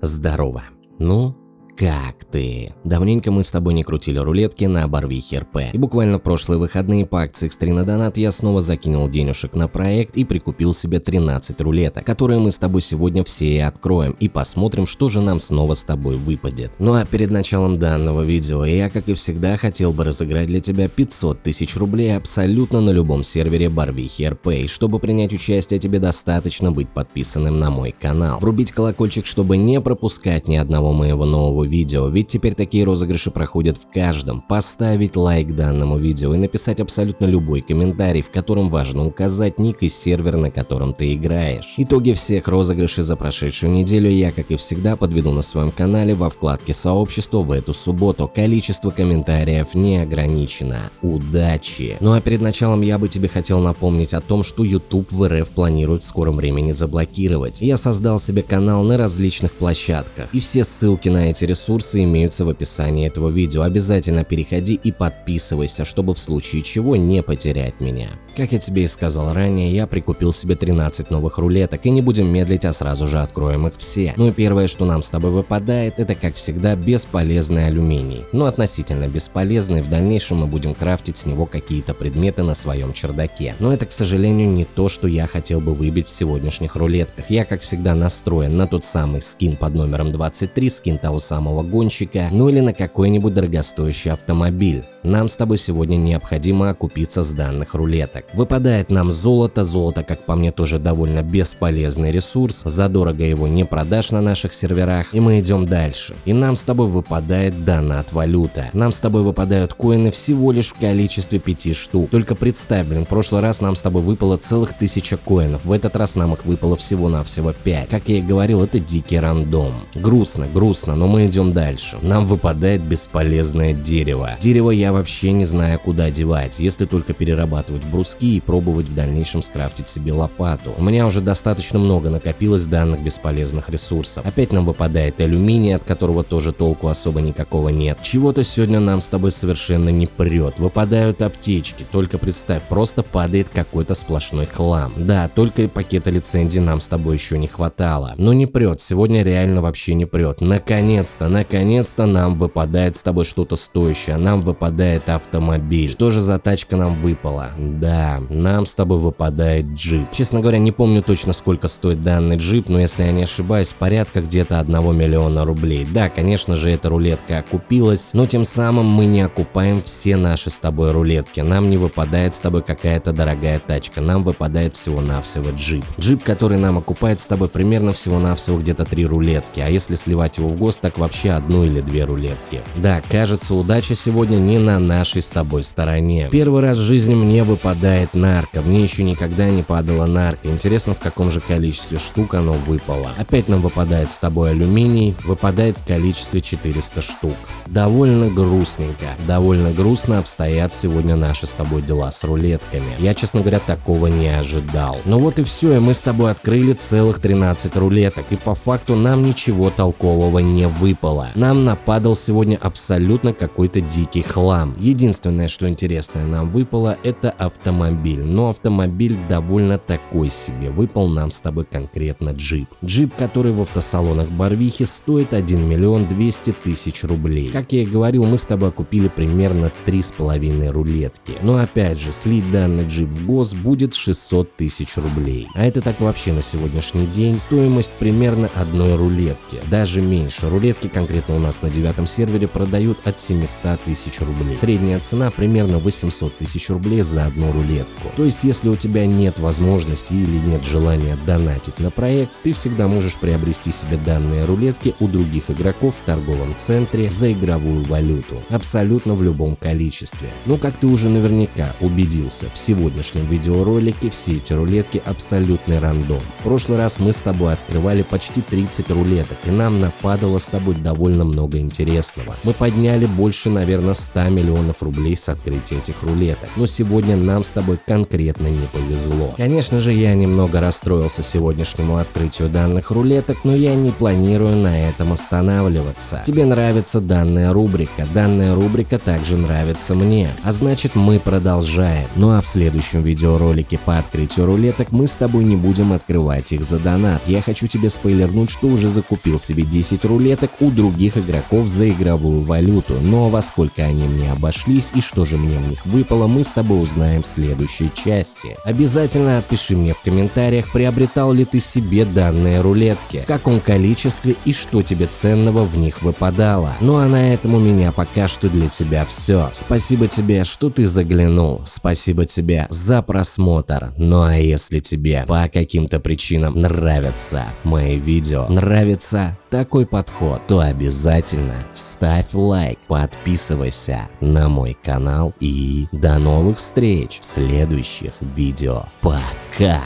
Здорово. Ну, как ты? Давненько мы с тобой не крутили рулетки на Барвихе РП. И буквально прошлые выходные по акции Экстрина Донат я снова закинул денежек на проект и прикупил себе 13 рулеток, которые мы с тобой сегодня все и откроем и посмотрим, что же нам снова с тобой выпадет. Ну а перед началом данного видео я, как и всегда, хотел бы разыграть для тебя 500 тысяч рублей абсолютно на любом сервере Барвихи РП. И чтобы принять участие, тебе достаточно быть подписанным на мой канал. Врубить колокольчик, чтобы не пропускать ни одного моего нового видео, ведь теперь такие розыгрыши проходят в каждом. Поставить лайк данному видео и написать абсолютно любой комментарий, в котором важно указать ник и сервер, на котором ты играешь. Итоги всех розыгрышей за прошедшую неделю я, как и всегда, подведу на своем канале во вкладке сообщества в эту субботу. Количество комментариев не ограничено. Удачи! Ну а перед началом я бы тебе хотел напомнить о том, что YouTube в РФ планирует в скором времени заблокировать. Я создал себе канал на различных площадках, и все ссылки на эти ресурсы ресурсы имеются в описании этого видео. Обязательно переходи и подписывайся, чтобы в случае чего не потерять меня. Как я тебе и сказал ранее, я прикупил себе 13 новых рулеток и не будем медлить, а сразу же откроем их все. Ну и первое, что нам с тобой выпадает, это как всегда бесполезный алюминий. Но относительно бесполезный, в дальнейшем мы будем крафтить с него какие-то предметы на своем чердаке. Но это, к сожалению, не то, что я хотел бы выбить в сегодняшних рулетках. Я, как всегда, настроен на тот самый скин под номером 23, скин того самого гонщика, ну или на какой-нибудь дорогостоящий автомобиль. Нам с тобой сегодня необходимо окупиться с данных рулеток. Выпадает нам золото, золото, как по мне, тоже довольно бесполезный ресурс, задорого его не продашь на наших серверах, и мы идем дальше. И нам с тобой выпадает донат валюта. Нам с тобой выпадают коины всего лишь в количестве 5 штук. Только представь, блин, в прошлый раз нам с тобой выпало целых тысяча коинов, в этот раз нам их выпало всего-навсего 5. Как я и говорил, это дикий рандом. Грустно, грустно, но мы идем дальше. Нам выпадает бесполезное дерево. Дерево я вообще не знаю куда девать, если только перерабатывать бруски и пробовать в дальнейшем скрафтить себе лопату. У меня уже достаточно много накопилось данных бесполезных ресурсов. Опять нам выпадает алюминий, от которого тоже толку особо никакого нет. Чего-то сегодня нам с тобой совершенно не прет. Выпадают аптечки, только представь, просто падает какой-то сплошной хлам. Да, только пакета лицензии нам с тобой еще не хватало. Но не прет, сегодня реально вообще не прет. Наконец-то, наконец-то нам выпадает с тобой что-то стоящее, нам выпадает автомобиль. Что же за тачка нам выпала? Да, нам с тобой выпадает джип. Честно говоря, не помню точно сколько стоит данный джип, но если я не ошибаюсь, порядка где-то 1 миллиона рублей. Да, конечно же, эта рулетка окупилась, но тем самым мы не окупаем все наши с тобой рулетки. Нам не выпадает с тобой какая-то дорогая тачка, нам выпадает всего-навсего джип. Джип, который нам окупает с тобой примерно всего-навсего где-то 3 рулетки, а если сливать его в ГОСТ, так вообще одну или две рулетки. Да, кажется, удача сегодня не на нашей с тобой стороне. Первый раз в жизни мне выпадает нарко. Мне еще никогда не падала нарко. Интересно, в каком же количестве штук оно выпало. Опять нам выпадает с тобой алюминий. Выпадает в количестве 400 штук. Довольно грустненько. Довольно грустно обстоят сегодня наши с тобой дела с рулетками. Я, честно говоря, такого не ожидал. Ну вот и все, и мы с тобой открыли целых 13 рулеток. И по факту нам ничего толкового не выпало. Нам нападал сегодня абсолютно какой-то дикий хлам. Единственное, что интересное нам выпало, это автомобиль, но автомобиль довольно такой себе, выпал нам с тобой конкретно джип. Джип, который в автосалонах Барвихи стоит 1 миллион 200 тысяч рублей. Как я и говорил, мы с тобой купили примерно 3,5 рулетки. Но опять же, слить данный джип в ГОС будет 600 тысяч рублей. А это так вообще на сегодняшний день стоимость примерно одной рулетки. Даже меньше. Рулетки конкретно у нас на девятом сервере продают от 700 тысяч рублей. Средняя цена примерно 800 тысяч рублей за одну рулетку. То есть, если у тебя нет возможности или нет желания донатить на проект, ты всегда можешь приобрести себе данные рулетки у других игроков в торговом центре за игровую валюту. Абсолютно в любом количестве. Но как ты уже наверняка убедился, в сегодняшнем видеоролике все эти рулетки абсолютный рандом. В прошлый раз мы с тобой открывали почти 30 рулеток, и нам нападало с тобой довольно много интересного. Мы подняли больше, наверное, 100 миллионов рублей с открытия этих рулеток. Но сегодня нам с тобой конкретно не повезло. Конечно же, я немного расстроился сегодняшнему открытию данных рулеток, но я не планирую на этом останавливаться. Тебе нравится данная рубрика, данная рубрика также нравится мне, а значит мы продолжаем. Ну а в следующем видеоролике по открытию рулеток мы с тобой не будем открывать их за донат. Я хочу тебе спойлернуть, что уже закупил себе 10 рулеток у других игроков за игровую валюту, но во сколько они мне обошлись и что же мне в них выпало, мы с тобой узнаем в следующей части. Обязательно отпиши мне в комментариях, приобретал ли ты себе данные рулетки, в каком количестве и что тебе ценного в них выпадало. Ну а на этом у меня пока что для тебя все. Спасибо тебе, что ты заглянул, спасибо тебе за просмотр. Ну а если тебе по каким-то причинам нравятся мои видео, нравится такой подход, то обязательно ставь лайк, подписывайся на мой канал и до новых встреч в следующих видео. Пока!